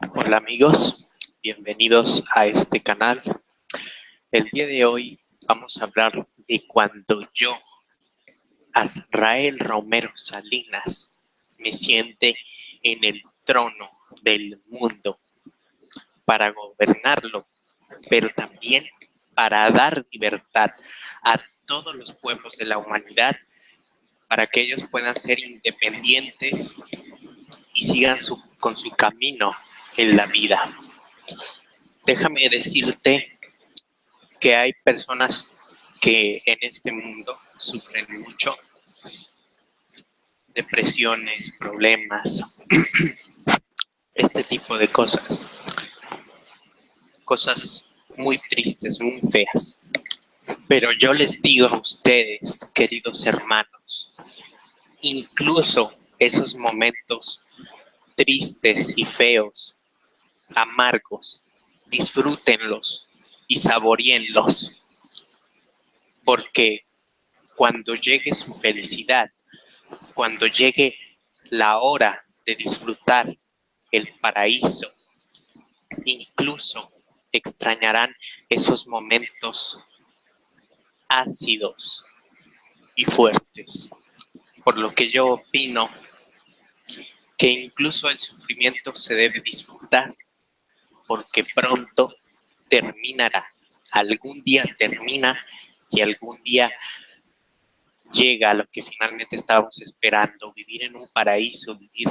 Hola amigos, bienvenidos a este canal. El día de hoy vamos a hablar de cuando yo, Azrael Romero Salinas, me siente en el trono del mundo para gobernarlo, pero también para dar libertad a todos los pueblos de la humanidad para que ellos puedan ser independientes y sigan con su camino en la vida. Déjame decirte que hay personas que en este mundo sufren mucho, depresiones, problemas, este tipo de cosas, cosas muy tristes, muy feas. Pero yo les digo a ustedes, queridos hermanos, incluso esos momentos tristes y feos, amargos, disfrútenlos y saboríenlos. Porque cuando llegue su felicidad, cuando llegue la hora de disfrutar el paraíso, incluso extrañarán esos momentos ácidos y fuertes. Por lo que yo opino que incluso el sufrimiento se debe disfrutar, porque pronto terminará. Algún día termina y algún día llega a lo que finalmente estábamos esperando, vivir en un paraíso, vivir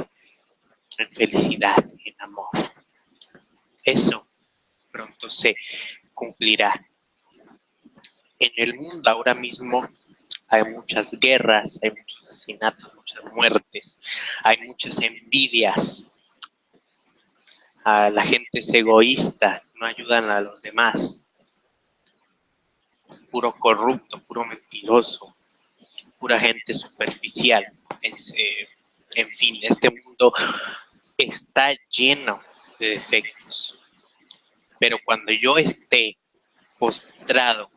en felicidad, en amor. Eso pronto se cumplirá. En el mundo ahora mismo hay muchas guerras, hay muchos asesinatos, muchas muertes, hay muchas envidias. La gente es egoísta, no ayudan a los demás. Puro corrupto, puro mentiroso, pura gente superficial. Eh, en fin, este mundo está lleno de defectos. Pero cuando yo esté postrado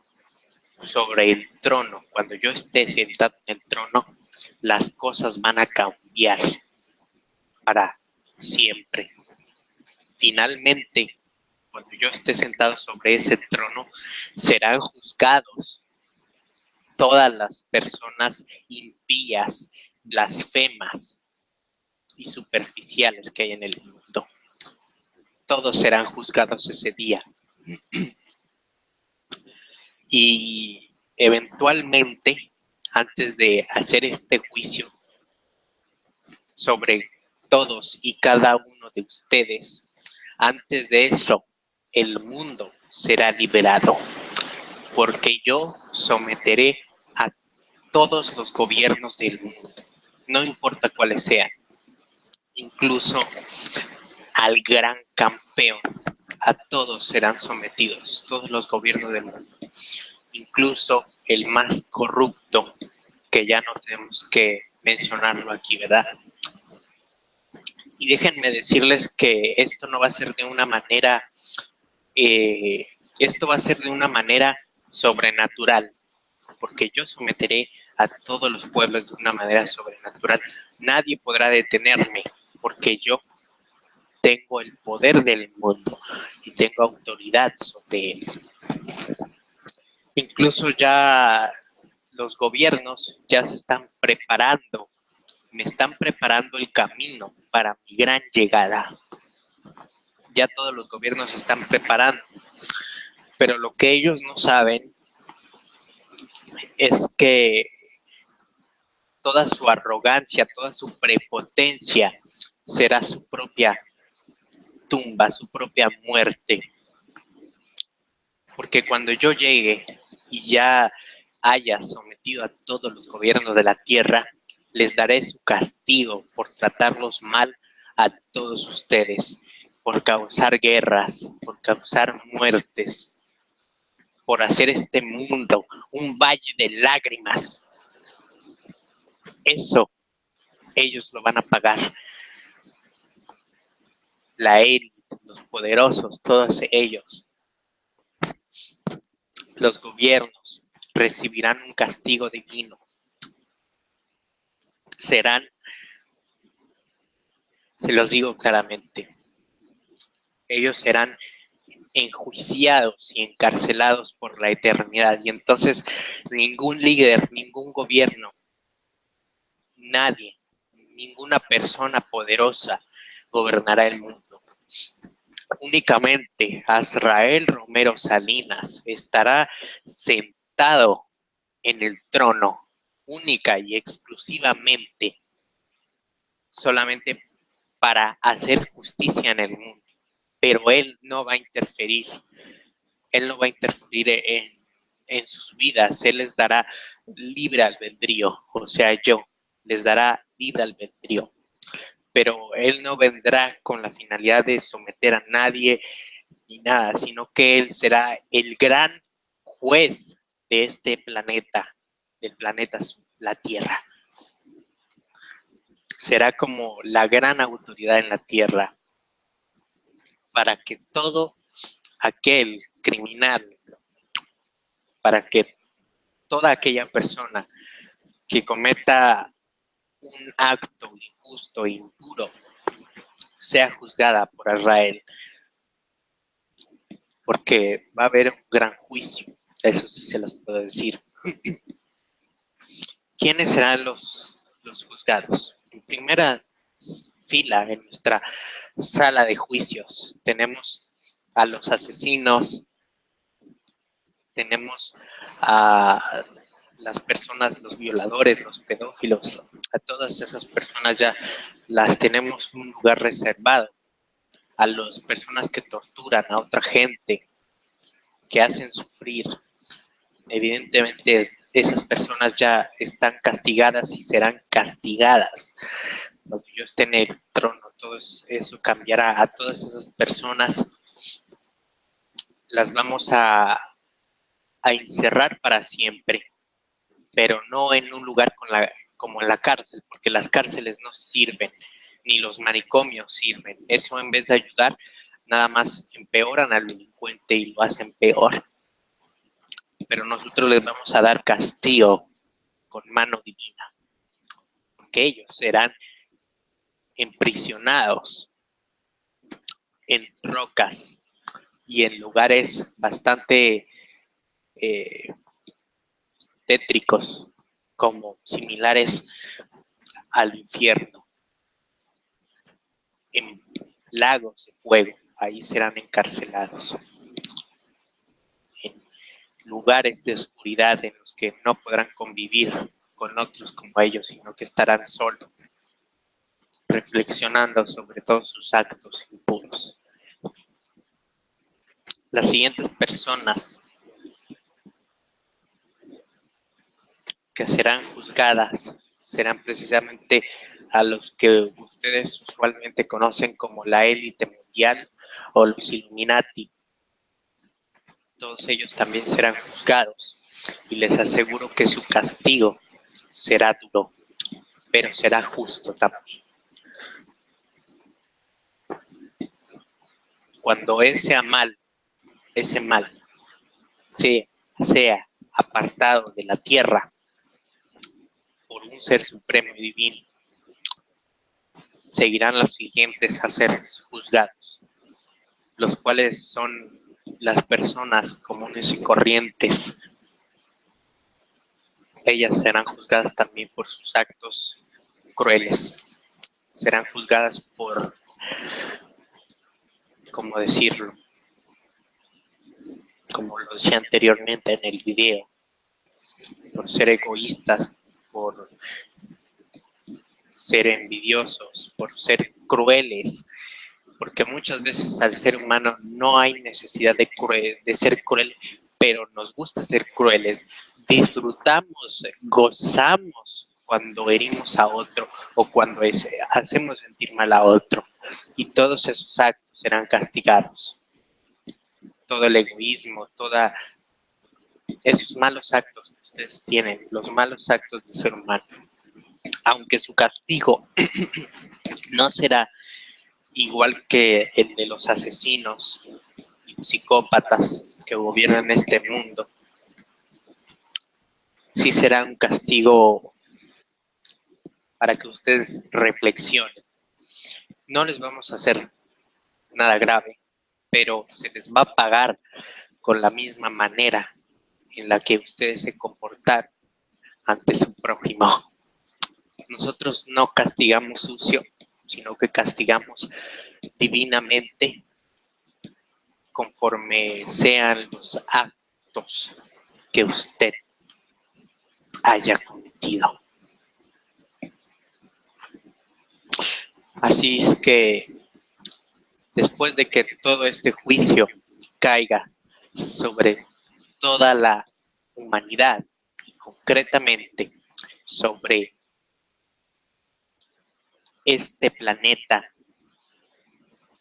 sobre el trono, cuando yo esté sentado en el trono, las cosas van a cambiar para siempre. Finalmente, cuando yo esté sentado sobre ese trono, serán juzgados todas las personas impías, blasfemas y superficiales que hay en el mundo. Todos serán juzgados ese día. y eventualmente, antes de hacer este juicio sobre todos y cada uno de ustedes, antes de eso, el mundo será liberado, porque yo someteré a todos los gobiernos del mundo, no importa cuáles sean, incluso al gran campeón a todos serán sometidos, todos los gobiernos del mundo, incluso el más corrupto, que ya no tenemos que mencionarlo aquí, ¿verdad? Y déjenme decirles que esto no va a ser de una manera, eh, esto va a ser de una manera sobrenatural, porque yo someteré a todos los pueblos de una manera sobrenatural. Nadie podrá detenerme, porque yo tengo el poder del mundo y tengo autoridad sobre él. Incluso ya los gobiernos ya se están preparando, me están preparando el camino para mi gran llegada. Ya todos los gobiernos están preparando, pero lo que ellos no saben es que toda su arrogancia, toda su prepotencia será su propia tumba, su propia muerte. Porque cuando yo llegue y ya haya sometido a todos los gobiernos de la tierra, les daré su castigo por tratarlos mal a todos ustedes, por causar guerras, por causar muertes, por hacer este mundo un valle de lágrimas. Eso ellos lo van a pagar la élite, los poderosos, todos ellos, los gobiernos recibirán un castigo divino. Serán, se los digo claramente, ellos serán enjuiciados y encarcelados por la eternidad. Y entonces ningún líder, ningún gobierno, nadie, ninguna persona poderosa gobernará el mundo. Únicamente Azrael Romero Salinas estará sentado en el trono única y exclusivamente solamente para hacer justicia en el mundo. Pero Él no va a interferir. Él no va a interferir en, en sus vidas. Él les dará libre albedrío. O sea, yo les dará libre albedrío. Pero Él no vendrá con la finalidad de someter a nadie ni nada, sino que Él será el gran juez de este planeta, del planeta la Tierra será como la gran autoridad en la tierra para que todo aquel criminal, para que toda aquella persona que cometa un acto injusto e impuro sea juzgada por Israel. Porque va a haber un gran juicio, eso sí se los puedo decir. ¿Quiénes serán los, los juzgados? en primera fila en nuestra sala de juicios. Tenemos a los asesinos, tenemos a las personas, los violadores, los pedófilos, a todas esas personas ya las tenemos un lugar reservado. A las personas que torturan a otra gente, que hacen sufrir. Evidentemente esas personas ya están castigadas y serán castigadas. Cuando yo esté en el trono, todo eso cambiará a todas esas personas. Las vamos a, encerrar para siempre, pero no en un lugar con la, como en la cárcel, porque las cárceles no sirven, ni los manicomios sirven. Eso en vez de ayudar, nada más empeoran al delincuente y lo hacen peor pero nosotros les vamos a dar castigo con mano divina, porque ellos serán emprisionados en rocas y en lugares bastante eh, tétricos, como similares al infierno, en lagos de fuego, ahí serán encarcelados lugares de oscuridad en los que no podrán convivir con otros como ellos, sino que estarán solos, reflexionando sobre todos sus actos impuros. Las siguientes personas que serán juzgadas serán precisamente a los que ustedes usualmente conocen como la élite mundial o los Illuminati, todos ellos también serán juzgados y les aseguro que su castigo será duro, pero será justo también. Cuando ese mal, ese mal, sea, sea apartado de la tierra por un ser supremo y divino, seguirán los siguientes a ser juzgados, los cuales son las personas comunes y corrientes. Ellas serán juzgadas también por sus actos crueles. Serán juzgadas por, ¿cómo decirlo? Como lo decía anteriormente en el video, por ser egoístas, por ser envidiosos, por ser crueles, porque muchas veces al ser humano no hay necesidad de, de ser cruel, pero nos gusta ser crueles. Disfrutamos, gozamos cuando herimos a otro o cuando hacemos sentir mal a otro. Y todos esos actos serán castigados. Todo el egoísmo, toda esos malos actos que ustedes tienen, los malos actos del ser humano, aunque su castigo no será igual que el de los asesinos y psicópatas que gobiernan este mundo, sí será un castigo para que ustedes reflexionen. No les vamos a hacer nada grave, pero se les va a pagar con la misma manera en la que ustedes se comportaron ante su prójimo. Nosotros no castigamos sucio, sino que castigamos divinamente conforme sean los actos que usted haya cometido. Así es que después de que todo este juicio caiga sobre toda la humanidad y concretamente sobre este planeta,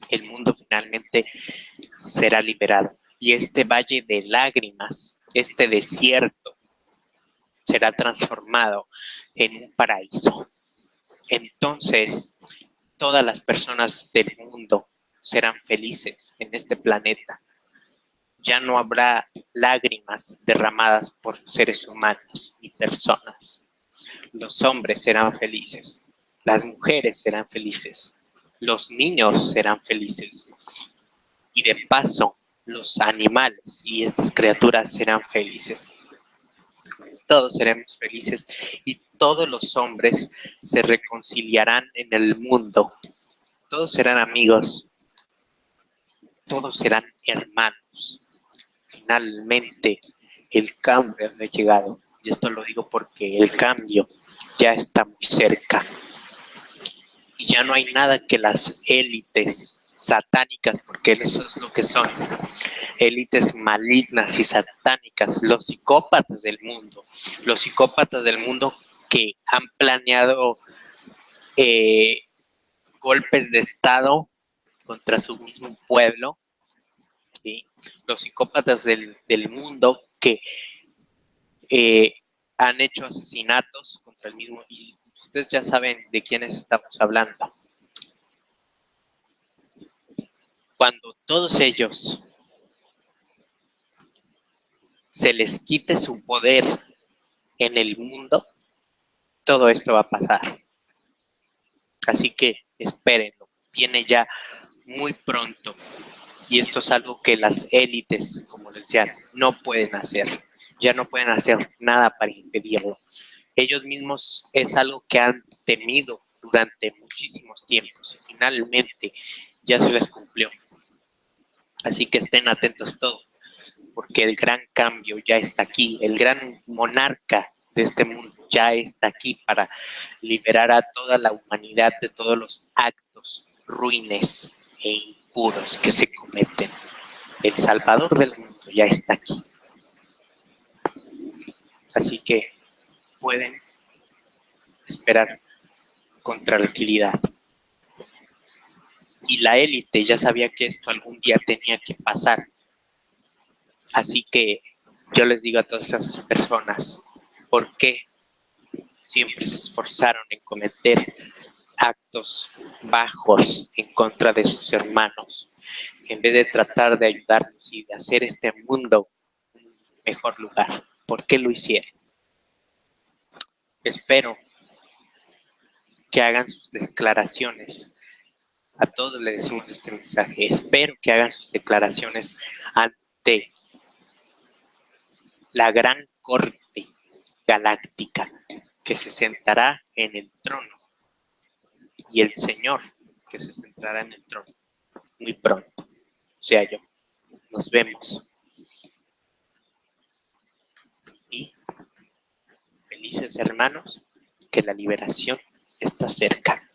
el mundo finalmente será liberado. Y este valle de lágrimas, este desierto, será transformado en un paraíso. Entonces, todas las personas del mundo serán felices en este planeta. Ya no habrá lágrimas derramadas por seres humanos y personas. Los hombres serán felices, las mujeres serán felices, los niños serán felices y de paso los animales y estas criaturas serán felices. Todos seremos felices y todos los hombres se reconciliarán en el mundo. Todos serán amigos, todos serán hermanos. Finalmente, el cambio ha llegado. Y esto lo digo porque el cambio ya está muy cerca. Y ya no hay nada que las élites satánicas, porque eso es lo que son, élites malignas y satánicas, los psicópatas del mundo, los psicópatas del mundo que han planeado eh, golpes de Estado contra su mismo pueblo, los psicópatas del, mundo que eh, han hecho asesinatos contra el mismo, ustedes ya saben de quiénes estamos hablando. Cuando todos ellos se les quite su poder en el mundo, todo esto va a pasar. Así que espérenlo, viene ya muy pronto. Y esto es algo que las élites, como les decía, no pueden hacer. Ya no pueden hacer nada para impedirlo. Ellos mismos es algo que han temido durante muchísimos tiempos y finalmente ya se les cumplió. Así que estén atentos todos, porque el gran cambio ya está aquí. El gran monarca de este mundo ya está aquí para liberar a toda la humanidad de todos los actos ruines e impuros que se cometen. El Salvador del mundo ya está aquí. Así que pueden esperar con tranquilidad. Y la élite ya sabía que esto algún día tenía que pasar. Así que yo les digo a todas esas personas, ¿por qué siempre se esforzaron en cometer actos bajos en contra de sus hermanos, en vez de tratar de ayudarnos y de hacer este mundo un mejor lugar. ¿Por qué lo hicieron? Espero que hagan sus declaraciones. A todos le decimos este mensaje. Espero que hagan sus declaraciones ante la gran corte galáctica que se sentará en el trono y el Señor que se sentará en el trono muy pronto, o sea yo. Nos vemos. Felices hermanos, que la liberación está cerca.